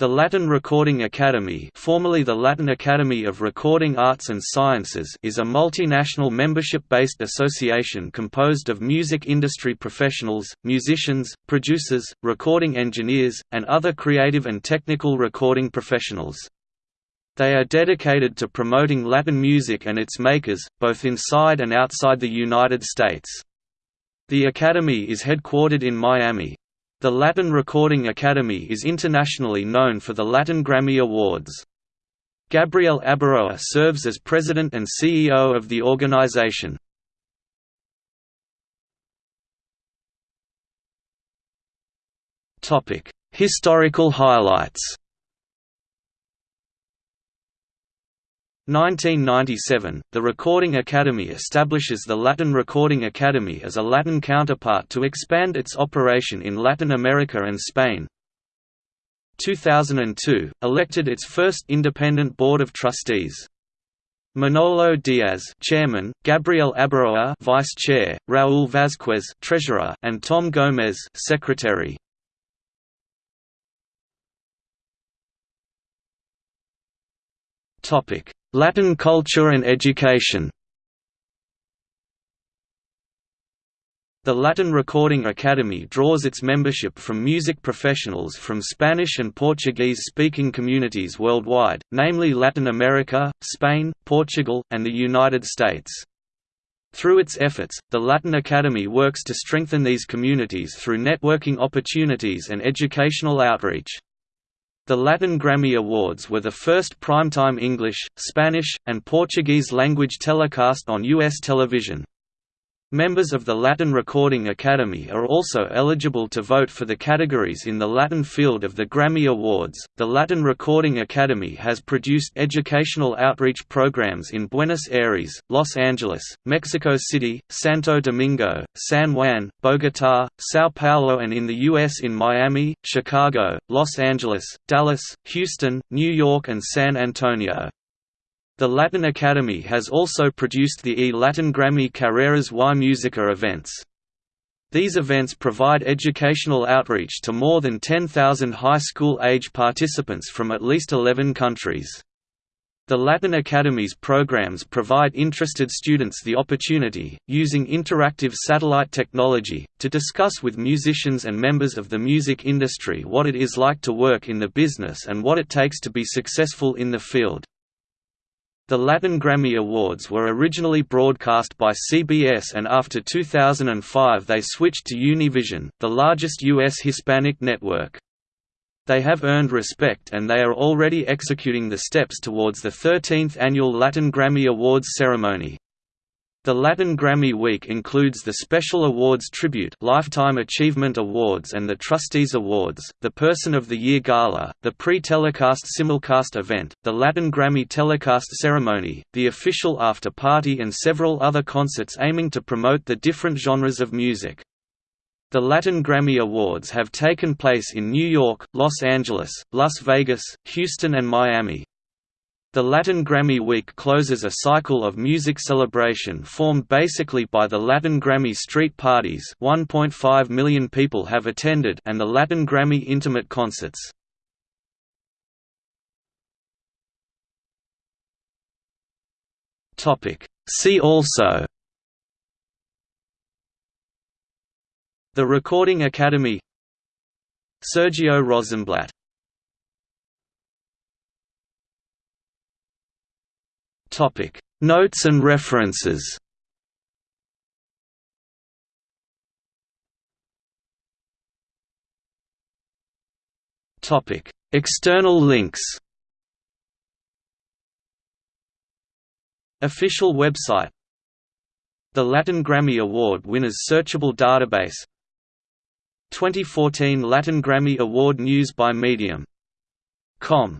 The Latin Recording Academy formerly the Latin Academy of Recording Arts and Sciences is a multinational membership-based association composed of music industry professionals, musicians, producers, recording engineers, and other creative and technical recording professionals. They are dedicated to promoting Latin music and its makers, both inside and outside the United States. The Academy is headquartered in Miami, the Latin Recording Academy is internationally known for the Latin Grammy Awards. Gabriel Abaroa serves as president and CEO of the organization. Historical highlights 1997, the Recording Academy establishes the Latin Recording Academy as a Latin counterpart to expand its operation in Latin America and Spain. 2002, elected its first independent board of trustees. Manolo Diaz, Chairman; Gabriel Abaroa, Vice Chair; Raúl Vázquez, Treasurer; and Tom Gomez, Secretary. Topic: Latin culture and education The Latin Recording Academy draws its membership from music professionals from Spanish and Portuguese-speaking communities worldwide, namely Latin America, Spain, Portugal, and the United States. Through its efforts, the Latin Academy works to strengthen these communities through networking opportunities and educational outreach. The Latin Grammy Awards were the first primetime English, Spanish, and Portuguese language telecast on U.S. television. Members of the Latin Recording Academy are also eligible to vote for the categories in the Latin field of the Grammy Awards. The Latin Recording Academy has produced educational outreach programs in Buenos Aires, Los Angeles, Mexico City, Santo Domingo, San Juan, Bogotá, São Paulo, and in the U.S. in Miami, Chicago, Los Angeles, Dallas, Houston, New York, and San Antonio. The Latin Academy has also produced the E Latin Grammy Carreras y Música events. These events provide educational outreach to more than 10,000 high school-age participants from at least 11 countries. The Latin Academy's programs provide interested students the opportunity, using interactive satellite technology, to discuss with musicians and members of the music industry what it is like to work in the business and what it takes to be successful in the field. The Latin Grammy Awards were originally broadcast by CBS and after 2005 they switched to Univision, the largest U.S. Hispanic network. They have earned respect and they are already executing the steps towards the 13th annual Latin Grammy Awards ceremony. The Latin Grammy Week includes the Special Awards Tribute Lifetime Achievement Awards and the Trustees Awards, the Person of the Year Gala, the pre-telecast simulcast event, the Latin Grammy telecast ceremony, the official after-party and several other concerts aiming to promote the different genres of music. The Latin Grammy Awards have taken place in New York, Los Angeles, Las Vegas, Houston and Miami. The Latin Grammy Week closes a cycle of music celebration formed basically by the Latin Grammy Street Parties 1.5 million people have attended and the Latin Grammy Intimate Concerts. See also The Recording Academy Sergio Rosenblatt Topic. Notes and references. Topic. External links. Official website. The Latin Grammy Award winners searchable database. 2014 Latin Grammy Award news by Medium.com